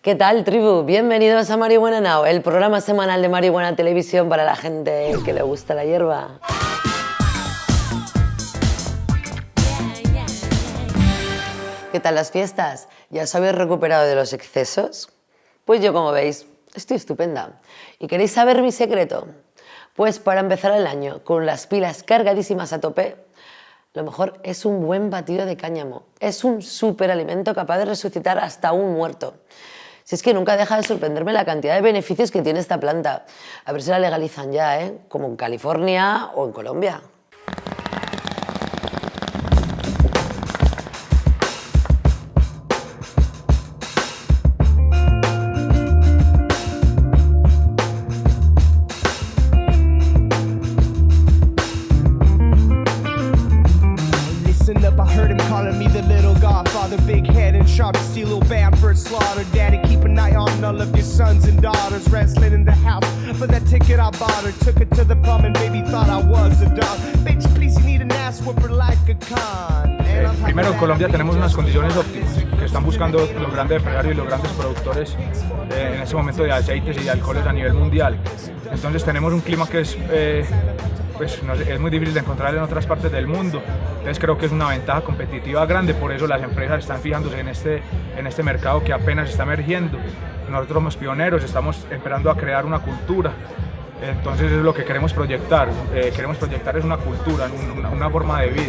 ¿Qué tal, tribu? Bienvenidos a Marihuana Now, el programa semanal de Marihuana Televisión para la gente que le gusta la hierba. ¿Qué tal las fiestas? ¿Ya os habéis recuperado de los excesos? Pues yo, como veis, estoy estupenda. ¿Y queréis saber mi secreto? Pues para empezar el año con las pilas cargadísimas a tope, lo mejor es un buen batido de cáñamo. Es un superalimento capaz de resucitar hasta un muerto. Si es que nunca deja de sorprenderme la cantidad de beneficios que tiene esta planta. A ver si la legalizan ya, ¿eh? Como en California o en Colombia. Godfather. Big head and sharp steel, bam for slaughter. Daddy, keep an eye on all of your sons and daughters. Wrestling in the house for that ticket I bought her. Took her to the prom and baby thought I was a dog. Bitch, please, you need an ass whooper like a con. I'm Primero, en Colombia tenemos unas condiciones óptimas que están buscando los grandes empresarios y los grandes productores eh, en este momento de aceites y de alcoholes a nivel mundial. Entonces tenemos un clima que es, eh, pues, no sé, es muy difícil de encontrar en otras partes del mundo. Entonces creo que es una ventaja competitiva grande, por eso las empresas están fijándose en este, en este mercado que apenas está emergiendo. Nosotros somos pioneros, estamos esperando a crear una cultura. Entonces es lo que queremos proyectar. Eh, queremos proyectar es una cultura, un- una, una forma de vida.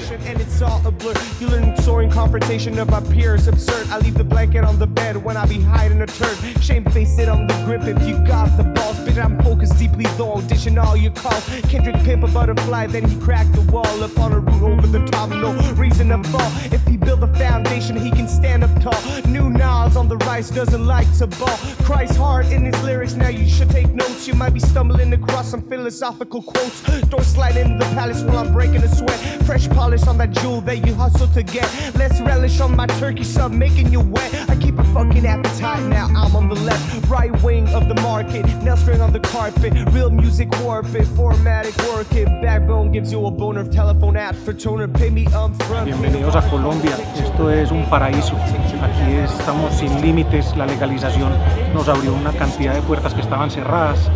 Shame face it on the grip if you got the balls. Bitch, I'm focused deeply though, dishing all your calls. Kendrick pimp a butterfly, then he cracked the wall up on a root over the top. No reason to fall. If he build a foundation, he can stand up tall. New Nas on the rise doesn't like to ball. Christ hard in his lyrics, now you should take notes. You might be stumbling across some philosophical quotes. Door slide in the palace while I'm breaking a sweat. Fresh polish on that jewel that you hustle to get. Less relish on my turkey sub, making you wet. I keep a fucking appetite now. I'm on the left, right wing of the market. Nail string on the carpet. Real music warp it, formatic work it. Backbone gives you a boner telephone apps for toner. Pay me upfront. Bienvenidos a Colombia, esto es un paraíso. Aquí estamos sin límites, la legalización nos abrió una cantidad de puertas que estaban cerradas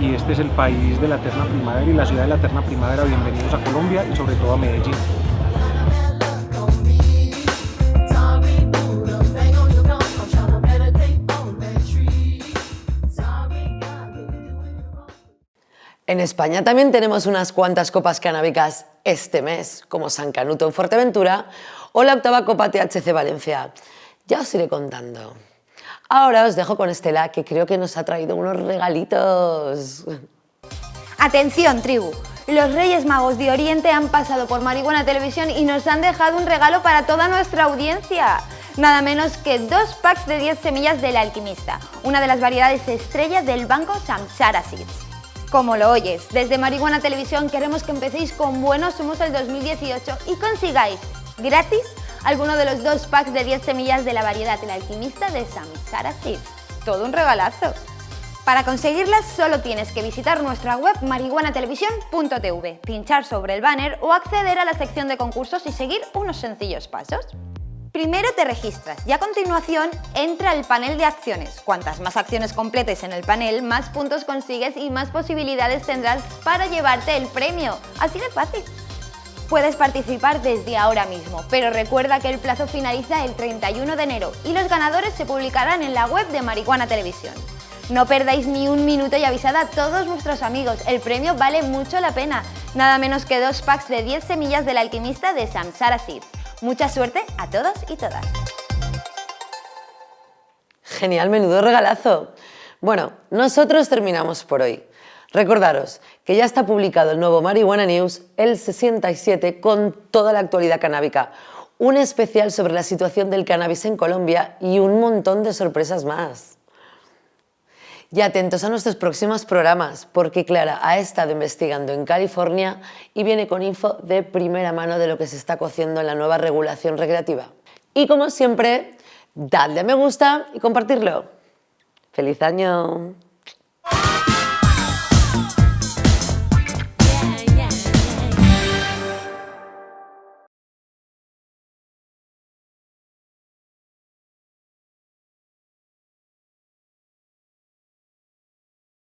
y este es el país de la eterna primavera y la ciudad de la eterna primavera. Bienvenidos a Colombia y sobre todo a Medellín. En España también tenemos unas cuantas copas canábicas este mes, como San Canuto en Fuerteventura o la octava Copa THC Valencia. Ya os iré contando. Ahora os dejo con Estela, que creo que nos ha traído unos regalitos. Atención, tribu. Los Reyes Magos de Oriente han pasado por Marihuana Televisión y nos han dejado un regalo para toda nuestra audiencia. Nada menos que dos packs de 10 semillas del alquimista, una de las variedades estrellas del banco Samsara Seeds. Como lo oyes, desde Marihuana Televisión queremos que empecéis con buenos humos el 2018 y consigáis gratis alguno de los dos packs de 10 semillas de la variedad del alquimista de Samsara Seeds. Todo un regalazo. Para conseguirlas solo tienes que visitar nuestra web marihuanatelevisión.tv, pinchar sobre el banner o acceder a la sección de concursos y seguir unos sencillos pasos. Primero te registras y a continuación entra al panel de acciones. Cuantas más acciones completes en el panel, más puntos consigues y más posibilidades tendrás para llevarte el premio. Así de fácil. Puedes participar desde ahora mismo, pero recuerda que el plazo finaliza el 31 de enero y los ganadores se publicarán en la web de Marihuana Televisión. No perdáis ni un minuto y avisad a todos vuestros amigos, el premio vale mucho la pena, nada menos que dos packs de 10 semillas del alquimista de Samsara Seeds. Mucha suerte a todos y todas. Genial, menudo regalazo. Bueno, nosotros terminamos por hoy. Recordaros que ya está publicado el nuevo Marihuana News, el 67, con toda la actualidad canábica, un especial sobre la situación del cannabis en Colombia y un montón de sorpresas más. Y atentos a nuestros próximos programas, porque Clara ha estado investigando en California y viene con info de primera mano de lo que se está cociendo en la nueva regulación recreativa. Y como siempre, dadle a me gusta y compartirlo. ¡Feliz año!